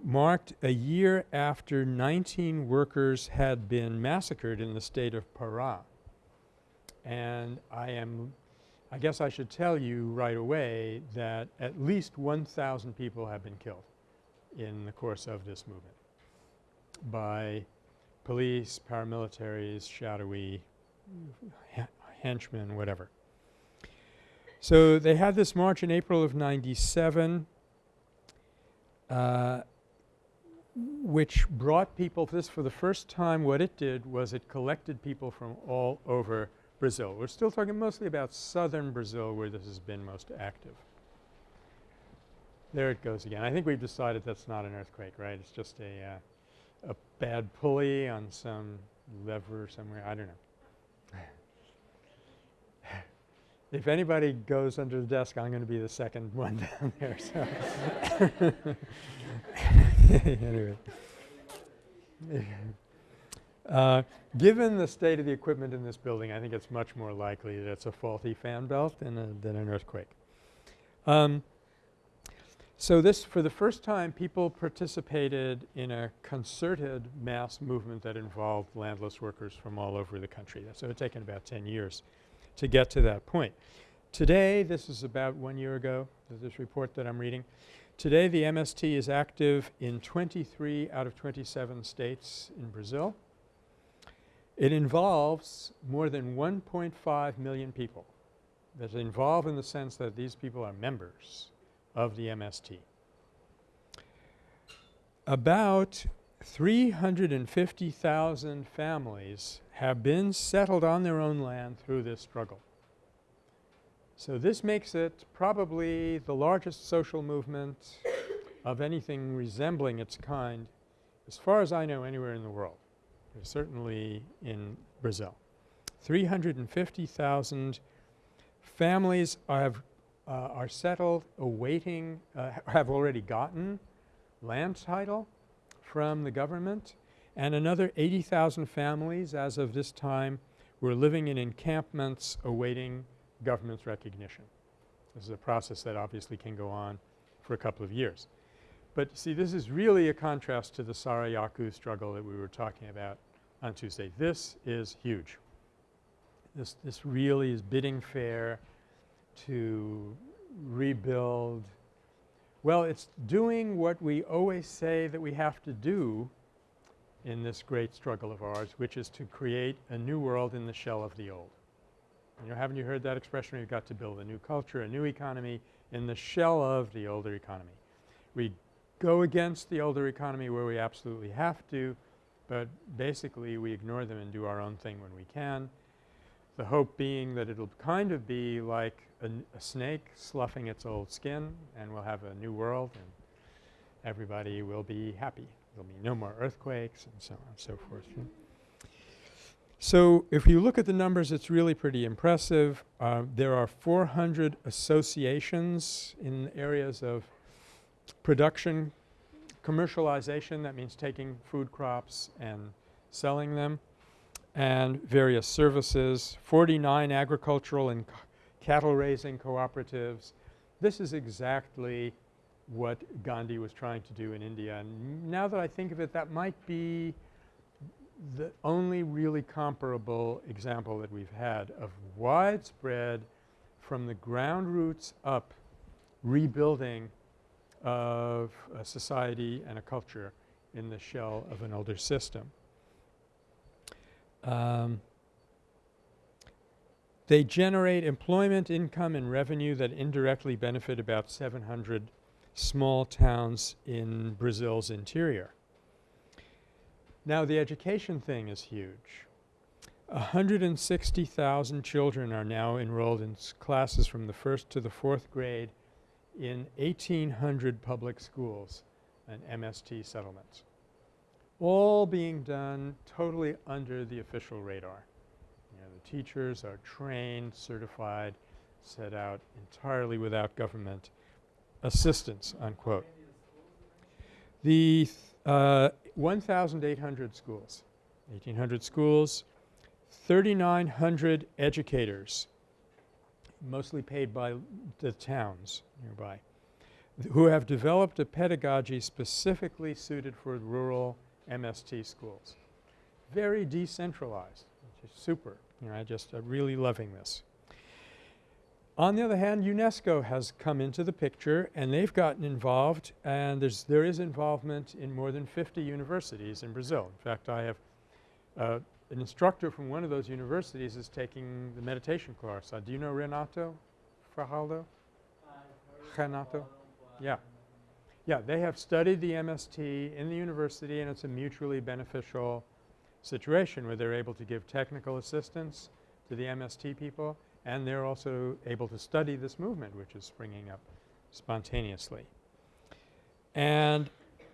marked a year after 19 workers had been massacred in the state of Pará. And I am I guess I should tell you right away that at least 1,000 people have been killed in the course of this movement by police, paramilitaries, shadowy henchmen, whatever. So they had this march in April of 97 uh, which brought people this for the first time what it did was it collected people from all over Brazil. We're still talking mostly about southern Brazil where this has been most active. There it goes again. I think we've decided that's not an earthquake, right? It's just a, uh, a bad pulley on some lever somewhere. I don't know. if anybody goes under the desk, I'm going to be the second one down there. So anyway. Uh, given the state of the equipment in this building, I think it's much more likely that it's a faulty fan belt than, a, than an earthquake. Um, so this, for the first time, people participated in a concerted mass movement that involved landless workers from all over the country. So it's taken about 10 years to get to that point. Today, this is about one year ago, this report that I'm reading. Today, the MST is active in 23 out of 27 states in Brazil. It involves more than 1.5 million people that's involved in the sense that these people are members of the MST. About 350,000 families have been settled on their own land through this struggle. So this makes it probably the largest social movement of anything resembling its kind as far as I know anywhere in the world certainly in Brazil. 350,000 families have, uh, are settled awaiting, uh, have already gotten land title from the government and another 80,000 families as of this time were living in encampments awaiting government's recognition. This is a process that obviously can go on for a couple of years. But see this is really a contrast to the Sarayaku struggle that we were talking about on Tuesday. This is huge. This, this really is bidding fair to rebuild. Well, it's doing what we always say that we have to do in this great struggle of ours, which is to create a new world in the shell of the old. You know, haven't you heard that expression? We've got to build a new culture, a new economy in the shell of the older economy. We go against the older economy where we absolutely have to, but basically we ignore them and do our own thing when we can. The hope being that it'll kind of be like a, a snake sloughing its old skin and we'll have a new world and everybody will be happy. There'll be no more earthquakes and so on and so forth. So if you look at the numbers, it's really pretty impressive. Uh, there are 400 associations in areas of production, commercialization, that means taking food crops and selling them, and various services, 49 agricultural and cattle raising cooperatives. This is exactly what Gandhi was trying to do in India. And now that I think of it, that might be the only really comparable example that we've had of widespread from the ground roots up rebuilding of a society and a culture in the shell of an older system. Um, they generate employment, income, and revenue that indirectly benefit about 700 small towns in Brazil's interior. Now the education thing is huge. 160,000 children are now enrolled in classes from the first to the fourth grade in 1,800 public schools and MST settlements. All being done totally under the official radar. You know, the teachers are trained, certified, set out entirely without government assistance, unquote. The th- uh, 1,800 schools, 1,800 schools, 3,900 educators, mostly paid by the towns nearby, who have developed a pedagogy specifically suited for rural MST schools. Very decentralized, which is super. You know, I just really loving this. On the other hand, UNESCO has come into the picture and they've gotten involved and there's there is involvement in more than 50 universities in Brazil. In fact, I have uh, an instructor from one of those universities is taking the meditation course. Uh, do you know Renato Fajaldo? Renato? Yeah. Yeah, they have studied the MST in the university and it's a mutually beneficial situation where they're able to give technical assistance to the MST people and they're also able to study this movement which is springing up spontaneously. And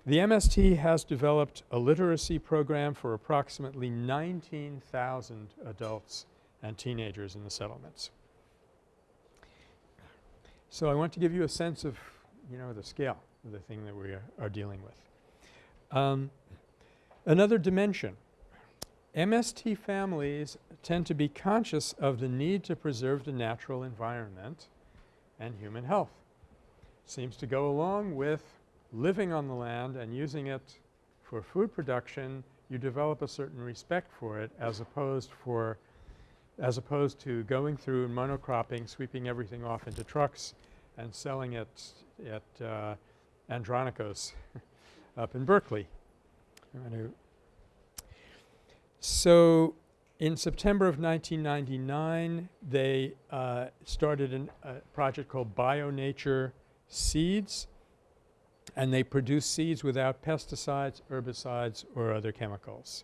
the MST has developed a literacy program for approximately 19,000 adults and teenagers in the settlements. So I want to give you a sense of, you know, the scale of the thing that we are, are dealing with. Um, another dimension. MST families tend to be conscious of the need to preserve the natural environment and human health. Seems to go along with living on the land and using it for food production, you develop a certain respect for it as opposed for as opposed to going through and monocropping, sweeping everything off into trucks and selling it at uh, Andronico's up in Berkeley. So in September of 1999, they uh, started an, a project called BioNature Seeds, and they produce seeds without pesticides, herbicides, or other chemicals.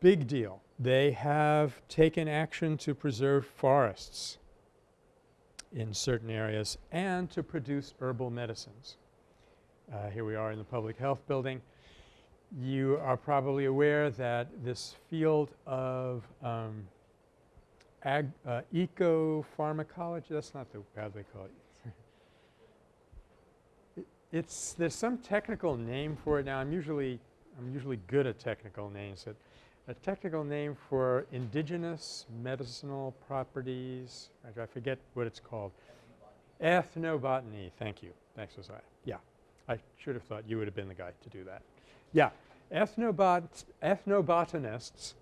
Big deal. They have taken action to preserve forests in certain areas and to produce herbal medicines. Uh, here we are in the public health building. You are probably aware that this field of um, uh, eco-pharmacology, that's not the how they call it. It. It's, there's some technical name for it now. I'm usually, I'm usually good at technical names. A technical name for indigenous medicinal properties, I, I forget what it's called. Ethnobotany, thank you. Thanks, Josiah. Yeah, I should have thought you would have been the guy to do that. Yeah, ethnobot ethnobotanists,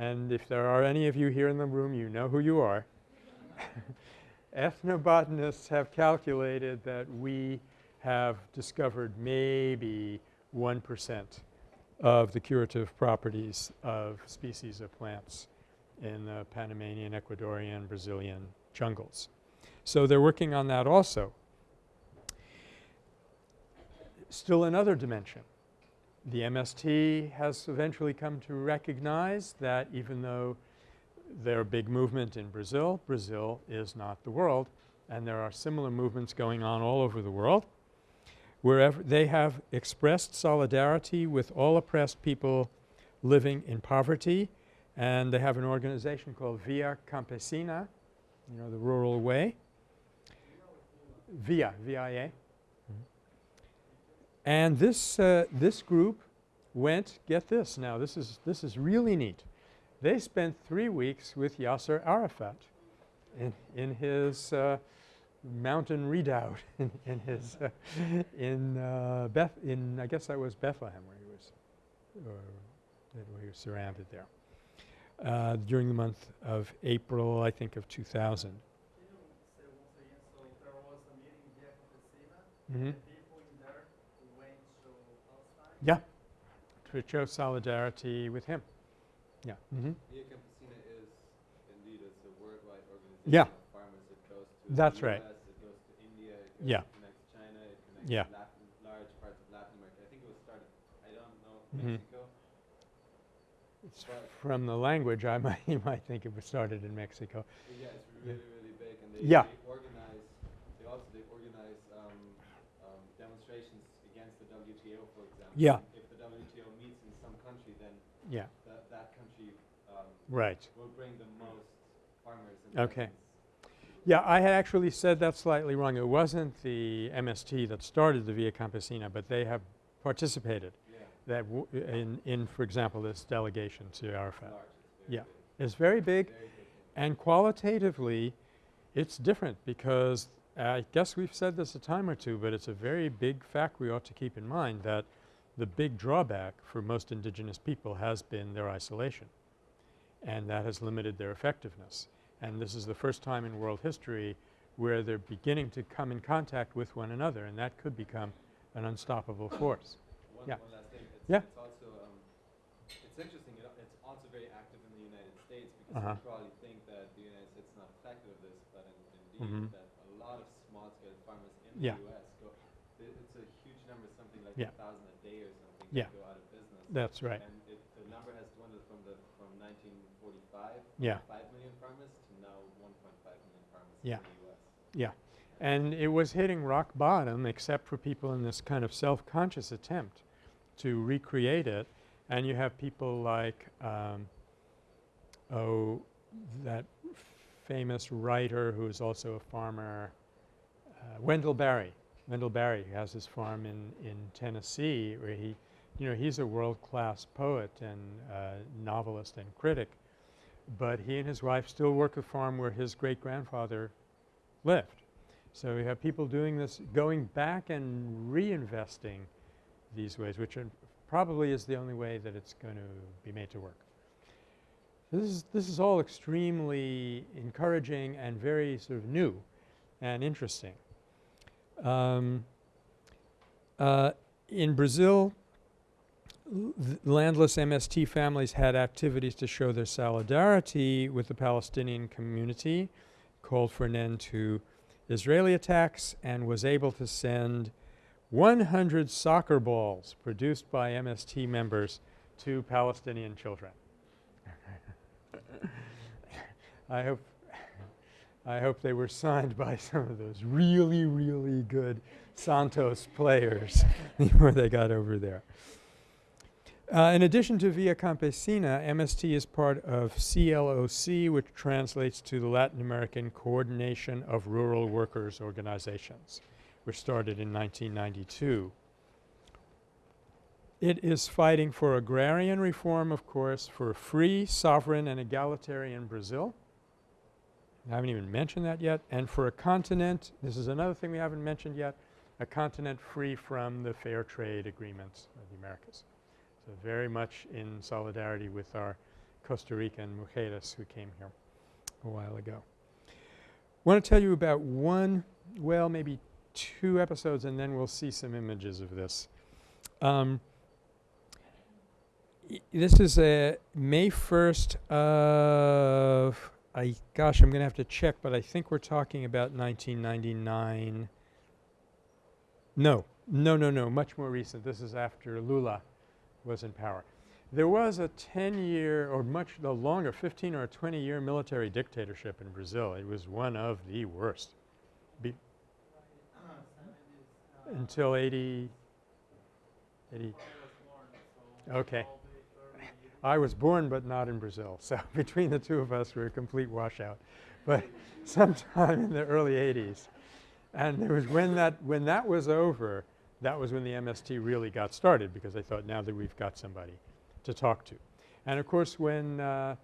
and if there are any of you here in the room, you know who you are. ethnobotanists have calculated that we have discovered maybe 1% of the curative properties of species of plants in the Panamanian, Ecuadorian, Brazilian jungles. So they're working on that also. Still another dimension. The MST has eventually come to recognize that even though there are big movement in Brazil, Brazil is not the world and there are similar movements going on all over the world. Wherever they have expressed solidarity with all oppressed people living in poverty and they have an organization called Via Campesina, you know, the rural way. Via, V-I-A. And this, uh, this group went, get this now, this is, this is really neat. They spent three weeks with Yasser Arafat in, in his uh, mountain redoubt in, in his, uh, in uh, Beth, in, I guess that was Bethlehem where he was, or where he was surrounded there. Uh, during the month of April, I think of 2000. Can you say once again, so there was a meeting via Campesina, Mm-hmm. the people in there went to Yeah, to show solidarity with him. Yeah. Mm-hmm. Via Campesina is indeed it's a worldwide organization Yeah. of farmers. It goes to That's the right. US, it goes to India, it goes Yeah. it connects China, it connects Yeah. Latin, large parts of Latin America. I think it was started, I don't know, Mhm. Mexico. But- from the language, I might, you might think it was started in Mexico. Yeah, it's Yeah. really, really big, and they, Yeah. they organize, they also, they organize, um, um, demonstrations against the WTO, for example. Yeah. If the WTO meets in some country, then Yeah, that, that country, um, right. will bring the most farmers and Okay. Yeah, I had actually said that slightly wrong. It wasn't the MST that started the Via Campesina, but they have participated Yeah, that w in, in, for example, this delegation to Arafat. large, Yeah. very It's very big, big, very big. and qualitatively, it's different because I guess we've said this a time or two, but it's a very big fact we ought to keep in mind that the big drawback for most indigenous people has been their isolation, and that has limited their effectiveness. And this is the first time in world history where they're beginning to come in contact with one another, and that could become an unstoppable force. One, Yeah. one last thing, it's, Yeah. it's also, um, it's interesting, it, it's also very active in the United States because Uh-huh. you probably think that the United States is not affected of this, but in, indeed Mhm. that a lot of small-scale farmers in Yeah. the US go, it's a huge number, something like Yeah. a thousand a day or something Yeah. that go out of business. That's right. And it, the number has dwindled from the, from nineteen forty-five, Yeah. five million farmers to now one point five million farmers Yeah. Yeah. And it was hitting rock bottom except for people in this kind of self-conscious attempt to recreate it. And you have people like, um, oh, that famous writer who is also a farmer, uh, Wendell Berry. Wendell Berry has his farm in, in Tennessee where he, you know, he's a world-class poet and uh, novelist and critic. But he and his wife still work a farm where his great-grandfather lived. So we have people doing this, going back and reinvesting these ways, which probably is the only way that it's going to be made to work. This is this is all extremely encouraging and very sort of new and interesting. Um, uh, in Brazil, landless MST families had activities to show their solidarity with the Palestinian community, called for an end to Israeli attacks, and was able to send 100 soccer balls produced by MST members to Palestinian children. I hope I hope they were signed by some of those really, really good Santos players before they got over there. Uh, in addition to Via Campesina, MST is part of CLOC, which translates to the Latin American Coordination of Rural Workers Organizations, which started in 1992. It is fighting for agrarian reform, of course, for free, sovereign, and egalitarian Brazil. I haven't even mentioned that yet. And for a continent, this is another thing we haven't mentioned yet, a continent free from the fair trade agreements of the Americas. So very much in solidarity with our Costa Rican mujeres who came here a while ago. I want to tell you about one, well, maybe two episodes, and then we'll see some images of this. Um, this is a May 1st of, I, gosh, I'm going to have to check, but I think we're talking about 1999. No, no, no, no, much more recent. This is after Lula was in power. There was a 10-year or much the longer, 15 or 20-year military dictatorship in Brazil. It was one of the worst Be until 80, 80. Okay. I was born but not in Brazil. So between the two of us, we're a complete washout. But sometime in the early 80s. And it was when that, when that was over, that was when the MST really got started because they thought now that we've got somebody to talk to. And of course, when uh,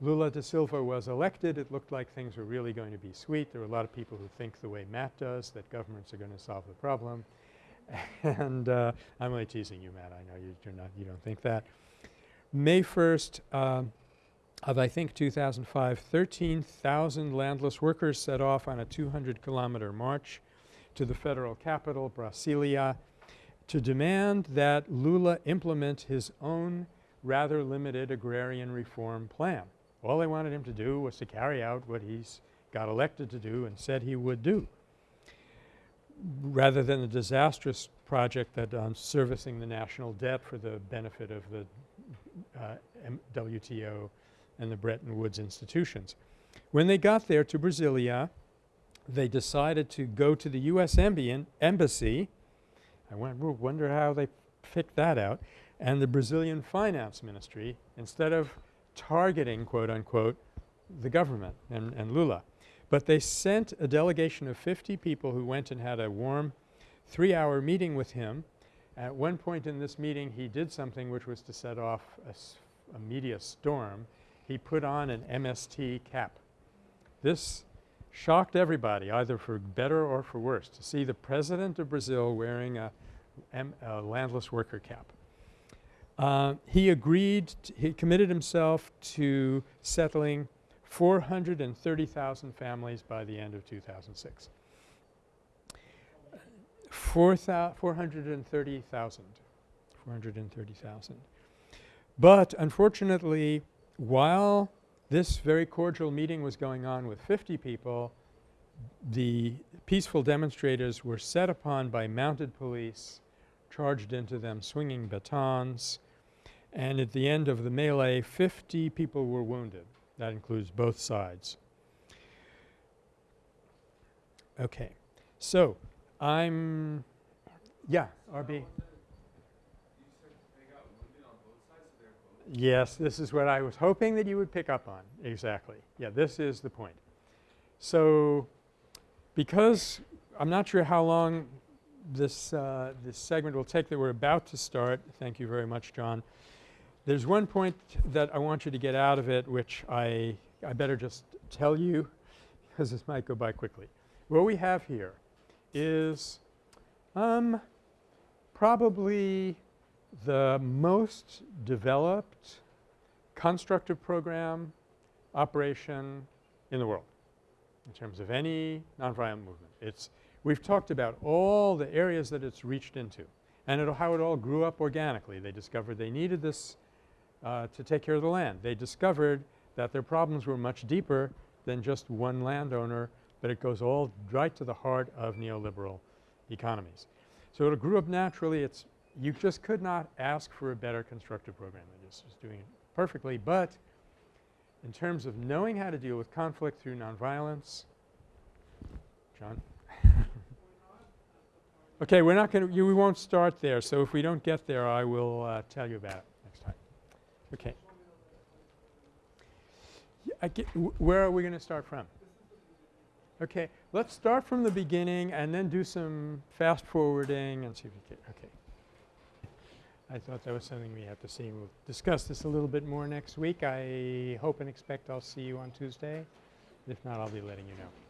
Lula da Silva was elected, it looked like things were really going to be sweet. There were a lot of people who think the way Matt does, that governments are going to solve the problem. and uh, I'm only teasing you, Matt. I know you, you're not, you don't think that. May 1st um, of, I think, 2005, 13,000 landless workers set off on a 200-kilometer march to the federal capital, Brasilia, to demand that Lula implement his own rather limited agrarian reform plan. All they wanted him to do was to carry out what he's got elected to do and said he would do, rather than the disastrous project that um, servicing the national debt for the benefit of the uh, WTO and the Bretton Woods institutions. When they got there to Brasilia, they decided to go to the U.S. Embassy. I wonder how they picked that out. And the Brazilian finance ministry, instead of targeting, quote unquote, the government and, and Lula. But they sent a delegation of 50 people who went and had a warm three-hour meeting with him. At one point in this meeting, he did something which was to set off a, a media storm. He put on an MST cap. This shocked everybody, either for better or for worse, to see the president of Brazil wearing a, landless worker cap. Uh, he agreed, he committed himself to settling 430,000 families by the end of 2006. Four 430,000. 430,000. But unfortunately, while this very cordial meeting was going on with 50 people, the peaceful demonstrators were set upon by mounted police, charged into them swinging batons, and at the end of the melee, 50 people were wounded. That includes both sides. Okay. So, I'm yeah, RB. Yes, this is what I was hoping that you would pick up on. Exactly. Yeah, this is the point. So, because I'm not sure how long this, uh, this segment will take that we're about to start. Thank you very much, John. There's one point that I want you to get out of it, which I, I better just tell you because this might go by quickly. What we have here is um, probably the most developed constructive program operation in the world in terms of any nonviolent movement. It's we've talked about all the areas that it's reached into and it, how it all grew up organically. They discovered they needed this uh, to take care of the land. They discovered that their problems were much deeper than just one landowner, but it goes all right to the heart of neoliberal economies. So it grew up naturally. It's you just could not ask for a better constructive program. It just was doing it perfectly. But in terms of knowing how to deal with conflict through nonviolence, John? okay, we're not going to, we won't start there. So if we don't get there, I will uh, tell you about it next time. Okay. Get, where are we going to start from? Okay, let's start from the beginning and then do some fast forwarding and see if we can, okay. I thought that was something we have to see. We'll discuss this a little bit more next week. I hope and expect I'll see you on Tuesday. If not, I'll be letting you know.